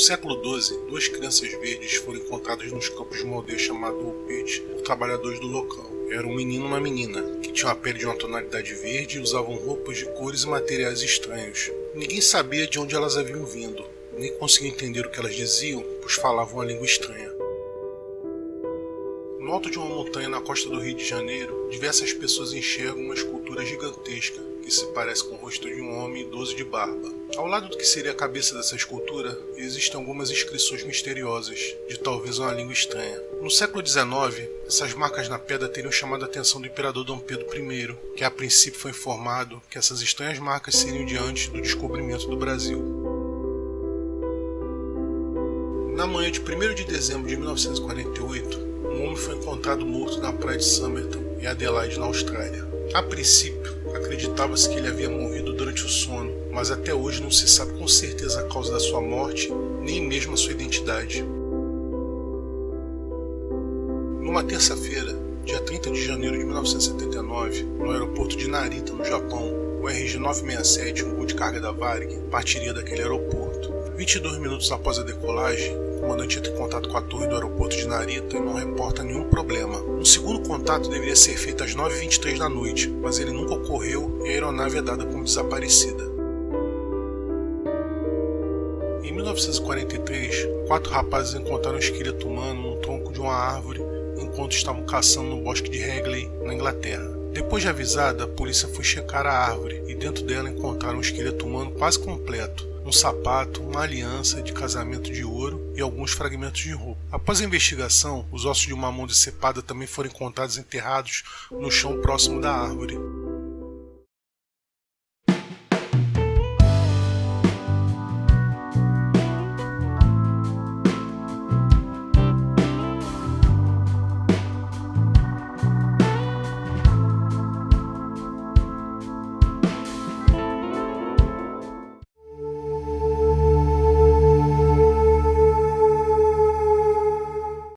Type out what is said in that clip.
século XII, duas crianças verdes foram encontradas nos campos de uma aldeia chamada Upet por trabalhadores do local. Era um menino e uma menina, que tinham a pele de uma tonalidade verde e usavam roupas de cores e materiais estranhos. Ninguém sabia de onde elas haviam vindo, nem conseguia entender o que elas diziam, pois falavam uma língua estranha. No alto de uma montanha na costa do Rio de Janeiro, diversas pessoas enxergam uma escultura gigantesca que se parece com o rosto de um homem idoso de barba. Ao lado do que seria a cabeça dessa escultura, existem algumas inscrições misteriosas, de talvez uma língua estranha. No século XIX, essas marcas na pedra teriam chamado a atenção do imperador Dom Pedro I, que a princípio foi informado que essas estranhas marcas seriam de antes do descobrimento do Brasil. Na manhã de 1 de dezembro de 1948, um homem foi encontrado morto na praia de Somerton, em Adelaide, na Austrália. A princípio, acreditava-se que ele havia morrido durante o sono, mas até hoje não se sabe com certeza a causa da sua morte, nem mesmo a sua identidade. Numa terça-feira, dia 30 de janeiro de 1979, no aeroporto de Narita, no Japão, o RG-967, um voo de carga da Varig, partiria daquele aeroporto. 22 minutos após a decolagem, o comandante entra em contato com a torre do aeroporto de Narita e não reporta nenhum problema. Um segundo contato deveria ser feito às 9h23 da noite, mas ele nunca ocorreu e a aeronave é dada como desaparecida. Em 1943, quatro rapazes encontraram um esqueleto humano no tronco de uma árvore enquanto estavam caçando no bosque de Hagley, na Inglaterra. Depois de avisada, a polícia foi checar a árvore e dentro dela encontraram um esqueleto humano quase completo, um sapato, uma aliança de casamento de ouro e alguns fragmentos de roupa. Após a investigação, os ossos de uma mão decepada também foram encontrados enterrados no chão próximo da árvore.